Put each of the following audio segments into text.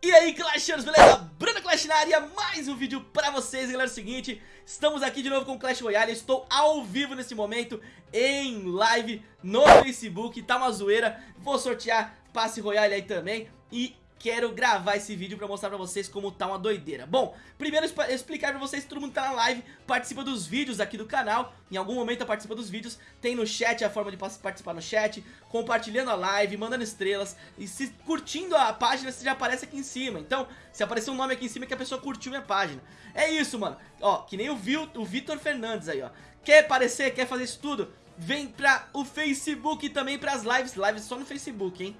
E aí Clashers, beleza? Bruno Clash na área, mais um vídeo pra vocês, galera, é o seguinte Estamos aqui de novo com Clash Royale, estou ao vivo nesse momento, em live no Facebook, tá uma zoeira. Vou sortear passe Royale aí também. E quero gravar esse vídeo pra mostrar pra vocês como tá uma doideira. Bom, primeiro explicar pra vocês, todo mundo tá na live, participa dos vídeos aqui do canal. Em algum momento participa dos vídeos, tem no chat a forma de participar no chat Compartilhando a live, mandando estrelas. E se curtindo a página, você já aparece aqui em cima. Então, se aparecer um nome aqui em cima é que a pessoa curtiu minha página. É isso, mano. Ó, que nem o, Vitor Fernandes aí, ó. Quer aparecer, quer fazer isso tudo? Vem pra o Facebook também pras lives. Lives só no Facebook, hein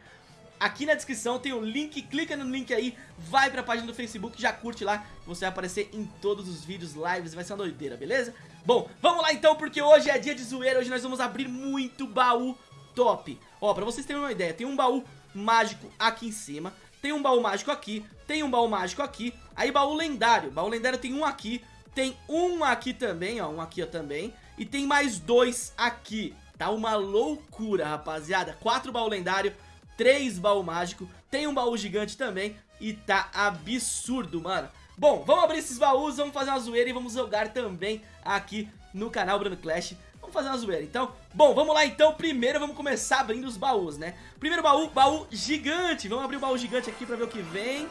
Aqui na descrição tem o link, clica no link aí, vai pra página do Facebook, já curte lá, você vai aparecer em todos os vídeos, lives, vai ser uma doideira, beleza? Bom, vamos lá então, porque hoje é dia de zoeira, hoje nós vamos abrir muito baú top. Ó, pra vocês terem uma ideia, tem um baú mágico aqui em cima, tem um baú mágico aqui, tem um baú mágico aqui, aí baú lendário, baú lendário tem um aqui, tem um aqui também, ó, um aqui ó, também, e tem mais dois aqui. Tá uma loucura, rapaziada, quatro baú lendário, três baú mágico, tem um baú gigante também e tá absurdo, mano. Bom, vamos abrir esses baús, vamos fazer uma zoeira e vamos jogar também aqui no canal Bruno Clash. Vamos fazer uma zoeira, então. Bom, vamos lá então. Primeiro vamos começar abrindo os baús, né? Primeiro baú, baú gigante. Vamos abrir o baú gigante aqui pra ver o que vem.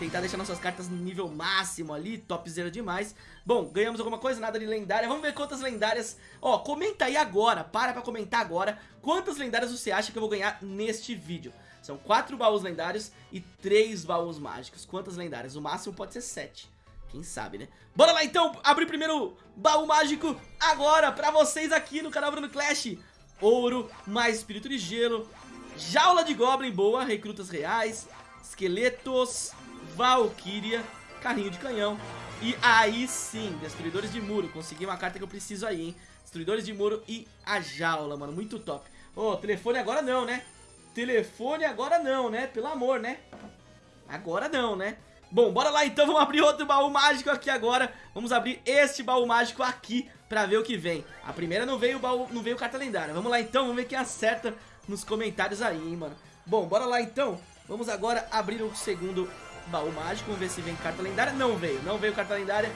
Tentar deixar nossas cartas no nível máximo ali, top zero demais. Bom, ganhamos alguma coisa, nada de lendária. Vamos ver quantas lendárias... Ó, comenta aí agora, para pra comentar agora. Quantas lendárias você acha que eu vou ganhar neste vídeo? São quatro baús lendários e três baús mágicos. Quantas lendárias? O máximo pode ser sete. Quem sabe, né? Bora lá então abrir primeiro baú mágico agora pra vocês aqui no canal Bruno Clash. Ouro, mais espírito de gelo, jaula de goblin boa, recrutas reais, esqueletos, Valkyria, carrinho de canhão. E aí sim, destruidores de muro. Consegui uma carta que eu preciso aí, hein? Destruidores de muro e a jaula, mano. Muito top. Ô, oh, telefone agora não, né? Telefone agora não, né? Pelo amor, né? Agora não, né? Bom, bora lá então, vamos abrir outro baú mágico aqui agora Vamos abrir este baú mágico aqui pra ver o que vem A primeira não veio baú, não veio carta lendária Vamos lá então, vamos ver quem acerta nos comentários aí, hein, mano Bom, bora lá então Vamos agora abrir o segundo baú mágico, vamos ver se vem carta lendária. Não veio, não veio carta lendária.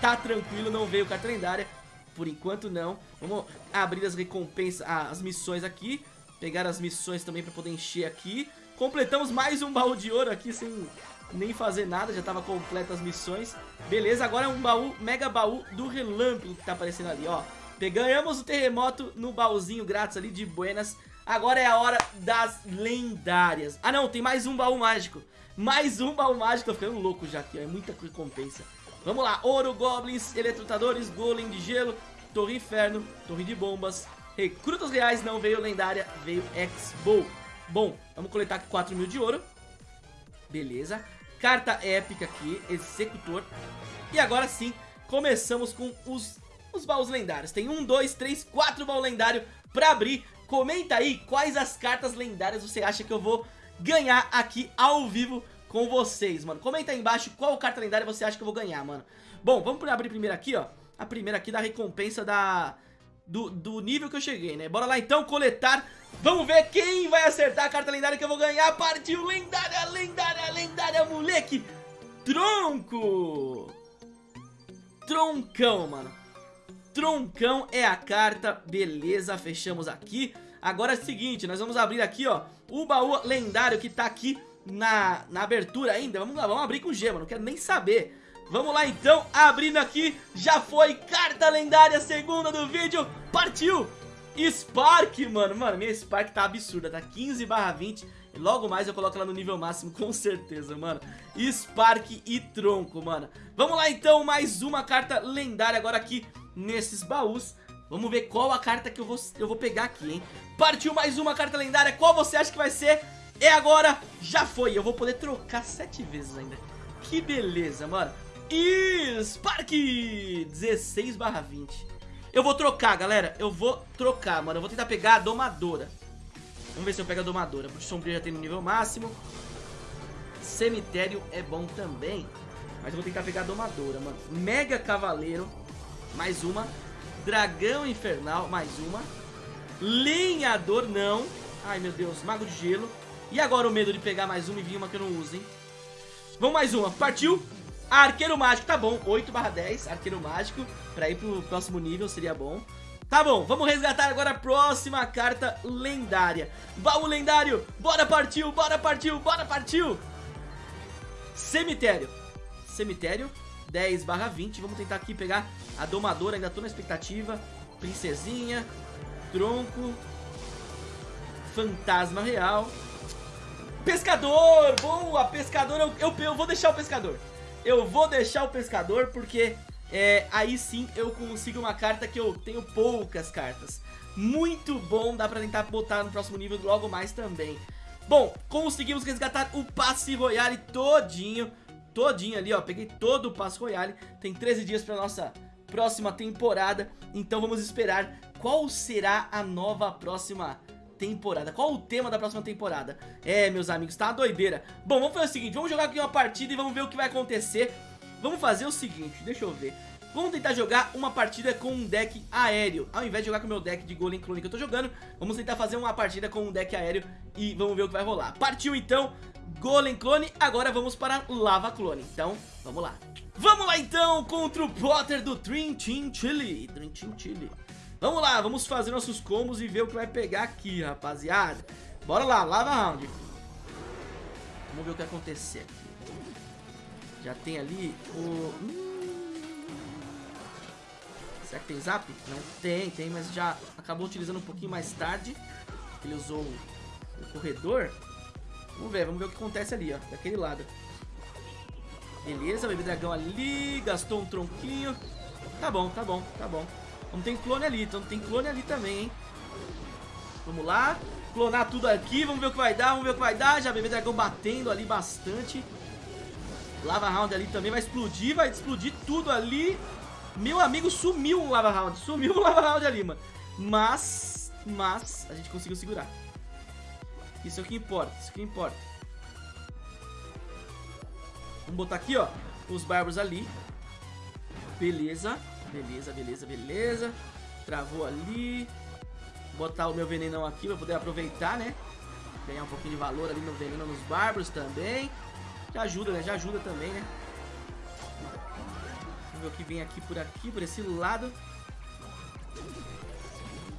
Tá tranquilo, não veio carta lendária. Por enquanto não. Vamos abrir as recompensas, ah, as missões aqui. Pegar as missões também pra poder encher aqui. Completamos mais um baú de ouro aqui sem nem fazer nada, já tava completa as missões. Beleza, agora é um baú, mega baú do relâmpago que tá aparecendo ali, ó. Ganhamos o terremoto no baúzinho grátis ali de Buenas. Agora é a hora das lendárias. Ah não, tem mais um baú mágico. Mais um baú mágico, tô ficando louco já aqui, ó, é muita recompensa. Vamos lá, ouro, goblins, eletrotadores, golem de gelo, torre inferno, torre de bombas, recrutas reais, não veio lendária, veio X-Bow. Bom, vamos coletar aqui 4 mil de ouro. Beleza. Carta épica aqui, executor. E agora sim, começamos com os, os baús lendários. Tem um, dois, três, quatro baús lendários pra abrir. Comenta aí quais as cartas lendárias você acha que eu vou ganhar aqui ao vivo com vocês, mano. Comenta aí embaixo qual carta lendária você acha que eu vou ganhar, mano. Bom, vamos abrir primeiro aqui, ó. A primeira aqui da recompensa da... Do, do nível que eu cheguei, né? Bora lá então coletar. Vamos ver quem vai acertar a carta lendária que eu vou ganhar. Partiu lendária, lendária, lendária, moleque. Tronco. Troncão, mano. Troncão é a carta. Beleza, fechamos aqui. Agora é o seguinte, nós vamos abrir aqui, ó, o baú lendário que tá aqui na, na abertura ainda. Vamos lá, vamos abrir com gema, não quero nem saber. Vamos lá então, abrindo aqui, já foi carta lendária segunda do vídeo, partiu! Spark, mano, mano, minha Spark tá absurda, tá 15 barra 20 e logo mais eu coloco ela no nível máximo, com certeza, mano Spark e tronco, mano Vamos lá então, mais uma carta lendária agora aqui nesses baús. Vamos ver qual a carta que eu vou, eu vou pegar aqui, hein? Partiu mais uma carta lendária, qual você acha que vai ser? É agora, já foi, eu vou poder trocar sete vezes ainda. Que beleza, mano. Spark 16 barra 20 Eu vou trocar, galera. Eu vou trocar, mano. Eu vou tentar pegar a domadora. Vamos ver se eu pego a domadora. Bruxo sombrio já tem no nível máximo. Cemitério é bom também. Mas eu vou tentar pegar a domadora, mano. Mega cavaleiro Mais uma. Dragão infernal Mais uma. Lenhador, não. Ai, meu Deus Mago de gelo. E agora o medo de pegar mais uma e vir uma que eu não uso, hein? Vamos mais uma, partiu. Arqueiro Mágico, tá bom, 8 barra 10 Arqueiro Mágico, pra ir pro próximo nível seria bom. Tá bom, vamos resgatar agora a próxima carta lendária. Baú lendário, bora partiu, bora partiu, bora partiu. Cemitério. Cemitério, 10 barra 20 Vamos tentar aqui pegar a domadora, ainda tô na expectativa. Princesinha Tronco Fantasma real. Pescador, boa, pescador eu, eu, eu vou deixar o pescador. Eu vou deixar o pescador porque é, aí sim eu consigo uma carta que eu tenho poucas cartas. Muito bom, dá pra tentar botar no próximo nível logo mais também. Bom, conseguimos resgatar o passe royale todinho, todinho ali, ó, peguei todo o passe royale. Tem 13 dias pra nossa próxima temporada, então vamos esperar qual será a nova próxima temporada. Qual o tema da próxima temporada? É, meus amigos, tá doideira. Bom, vamos fazer o seguinte, vamos jogar aqui uma partida e vamos ver o que vai acontecer. Vamos fazer o seguinte, deixa eu ver. Vamos tentar jogar uma partida com um deck aéreo. Ao invés de jogar com o meu deck de Golem Clone que eu tô jogando Vamos tentar fazer uma partida com um deck aéreo E vamos ver o que vai rolar. Partiu então, Golem Clone. Agora vamos para Lava Clone. Então, vamos lá. Vamos lá então contra o Potter do Dream Team Chili. Dream Team Chili. Vamos lá, vamos fazer nossos combos e ver o que vai pegar aqui, rapaziada. Bora lá, Lava Round. Vamos ver o que vai acontecer aqui. Já tem ali o... Será que tem zap? Não tem, tem, mas já acabou utilizando um pouquinho mais tarde. Ele usou o corredor. Vamos ver, vamos ver o que acontece ali, ó, daquele lado. Beleza, bebê dragão ali, gastou um tronquinho. Tá bom, tá bom, tá bom. Vamos ter clone ali, então tem clone ali também, hein. Vamos lá, clonar tudo aqui, vamos ver o que vai dar, vamos ver o que vai dar. Já bebê dragão batendo ali bastante. Lava Round ali também vai explodir, vai explodir tudo ali. Meu amigo, sumiu o Lava Round, sumiu o Lava Round ali, mano. Mas, mas, a gente conseguiu segurar. Isso é o que importa, isso é o que importa. Vamos botar aqui, ó, os bárbaros ali. Beleza, beleza, beleza, beleza. Travou ali. Botar o meu venenão aqui pra poder aproveitar, né? Ganhar um pouquinho de valor ali no veneno nos bárbaros também. Já ajuda, né? Já ajuda também, né? Vamos ver o que vem aqui por aqui, por esse lado.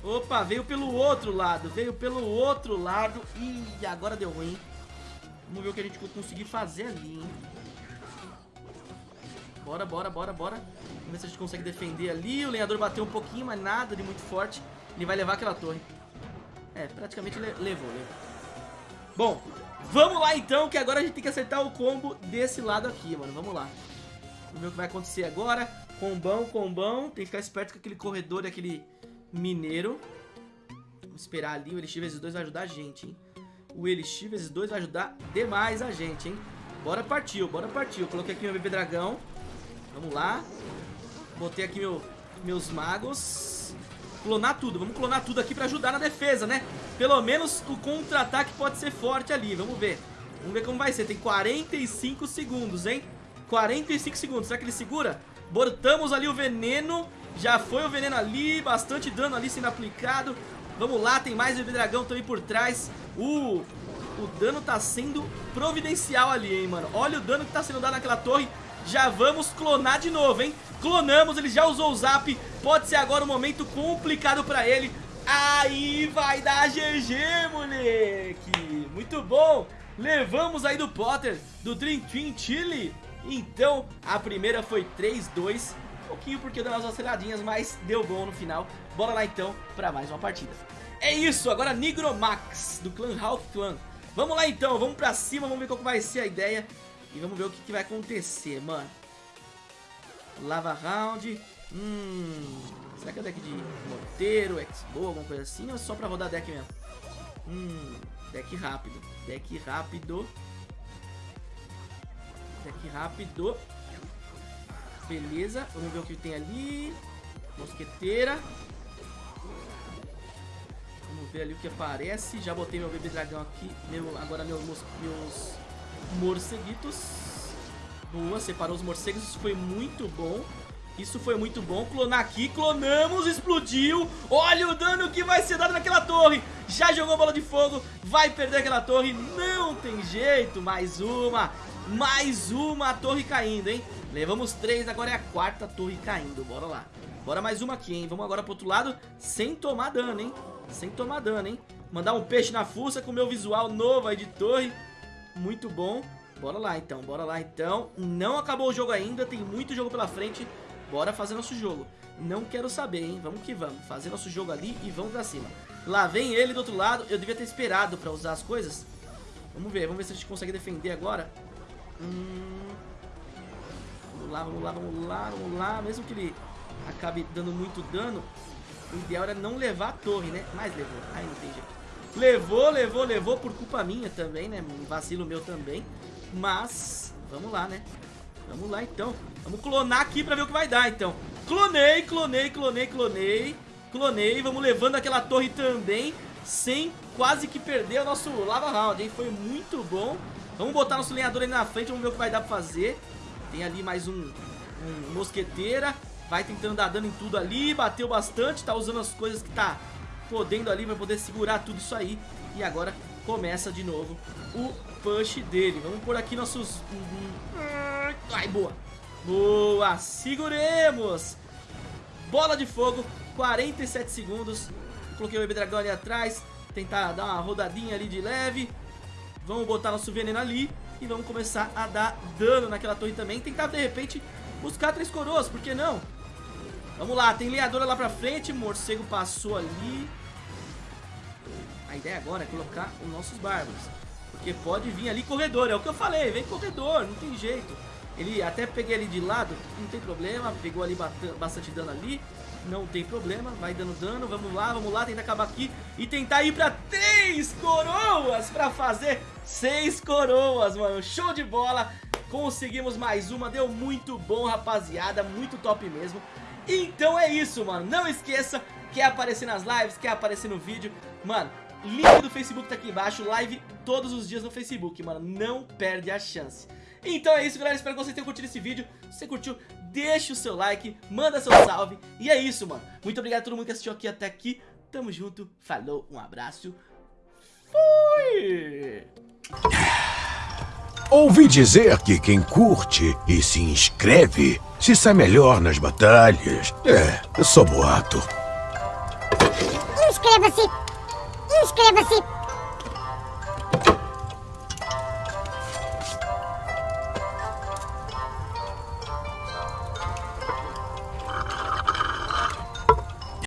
Opa, veio pelo outro lado, veio pelo outro lado. Ih, agora deu ruim. Vamos ver o que a gente conseguir fazer ali, hein? Bora, bora, bora, bora. Vamos ver se a gente consegue defender ali. O lenhador bateu um pouquinho, mas nada de muito forte. Ele vai levar aquela torre. É, praticamente levou, levou. Bom, Vamos lá então, que agora a gente tem que acertar o combo desse lado aqui, mano. Vamos lá. Vamos ver o que vai acontecer agora. Combão, combão. Tem que ficar esperto com aquele corredor e aquele mineiro. Vamos esperar ali. O Elixir vezes 2 vai ajudar a gente, hein. O Elixir vezes 2 vai ajudar demais a gente, hein. Bora partiu, bora partiu. Coloquei aqui meu bebê dragão. Vamos lá. Botei aqui meu, meus magos. Clonar tudo, vamos clonar tudo aqui pra ajudar na defesa, né? Pelo menos o contra-ataque pode ser forte ali, vamos ver Vamos ver como vai ser, tem 45 segundos, hein? 45 segundos, será que ele segura? Botamos ali o veneno. Já foi o veneno ali, bastante dano ali sendo aplicado. Vamos lá, tem mais o dragão também por trás. O, o dano tá sendo providencial ali, hein, mano. Olha o dano que tá sendo dado naquela torre. Já vamos clonar de novo, hein? Clonamos, ele já usou o zap. Pode ser agora um momento complicado pra ele. Aí vai dar GG, moleque. Muito bom. Levamos aí do Potter, do Dream Team Chile Então, a primeira foi 3-2 Um pouquinho porque deu umas aceleradinhas, mas deu bom no final Bora lá então pra mais uma partida É isso, agora Nigromax, do clã Hulk Clan Vamos lá então, vamos pra cima, vamos ver qual vai ser a ideia E vamos ver o que, que vai acontecer, mano Lava Round. Hum. Será que é deck de morteiro, Expo, alguma coisa assim? Ou é só pra rodar deck mesmo? Hum. Deck rápido. Deck rápido. Deck rápido. Beleza. Vamos ver o que tem ali. Mosqueteira. Vamos ver ali o que aparece. Já botei meu bebê dragão aqui. Meu, agora meus, meus morceguitos. Boa, separou os morcegos, isso foi muito bom. Isso foi muito bom. Clonar aqui, clonamos, explodiu. Olha o dano que vai ser dado naquela torre. Já jogou bola de fogo, vai perder aquela torre. Não tem jeito, mais uma. Mais uma torre caindo, hein? Levamos três, agora é a quarta torre caindo. Bora lá. Bora mais uma aqui, hein? Vamos agora pro outro lado sem tomar dano, hein? Sem tomar dano, hein? Mandar um peixe na fuça com o meu visual novo aí de torre. Muito bom. Bora lá então, bora lá então. Não acabou o jogo ainda, tem muito jogo pela frente. Bora fazer nosso jogo. Não quero saber, hein? Vamos que vamos. Fazer nosso jogo ali e vamos pra cima. Lá vem ele do outro lado. Eu devia ter esperado pra usar as coisas. Vamos ver, vamos ver se a gente consegue defender agora. Hum... Vamos lá, vamos lá, vamos lá, vamos lá. Mesmo que ele acabe dando muito dano, o ideal era não levar a torre, né? Mas levou. Aí não tem jeito. Levou, levou, levou por culpa minha também, né? Um vacilo meu também. Mas, vamos lá, né? Vamos lá, então. Vamos clonar aqui pra ver o que vai dar, então. Clonei, clonei, clonei, clonei. Clonei, vamos levando aquela torre também, sem quase que perder o nosso lava round, hein? Foi muito bom. Vamos botar nosso lenhador ali na frente, vamos ver o que vai dar pra fazer. Tem ali mais um, um mosqueteira. Vai tentando dar dano em tudo ali, bateu bastante, tá usando as coisas que tá podendo ali, vai poder segurar tudo isso aí. E agora começa de novo o push dele. Vamos por aqui nossos... Ai, boa. Boa, seguremos. Bola de fogo, 47 segundos. Coloquei o Bebê Dragão ali atrás. Tentar dar uma rodadinha ali de leve. Vamos botar nosso veneno ali. E vamos começar a dar dano naquela torre também. Tentar, de repente, buscar três coroas, por que não? Vamos lá, tem lenhadora lá pra frente. Morcego passou ali. A ideia agora é colocar os nossos bárbaros. Porque pode vir ali corredor, é o que eu falei, vem corredor, não tem jeito. Ele até peguei ali de lado, não tem problema, pegou ali bastante dano ali, não tem problema, vai dando dano, vamos lá, vamos lá, tentar acabar aqui e tentar ir pra três coroas pra fazer seis coroas, mano, show de bola, conseguimos mais uma, deu muito bom, rapaziada, muito top mesmo. Então é isso, mano, não esqueça, quer aparecer nas lives, quer aparecer no vídeo, mano, Link do Facebook tá aqui embaixo, live todos os dias no Facebook, mano, não perde a chance. Então é isso, galera, espero que vocês tenham curtido esse vídeo. Se você curtiu, deixa o seu like, manda seu salve. E é isso, mano. Muito obrigado a todo mundo que assistiu aqui até aqui. Tamo junto, falou, um abraço. Fui! Ouvi dizer que quem curte e se inscreve se sai melhor nas batalhas. É, só boato. Inscreva-se! Inscreva-se!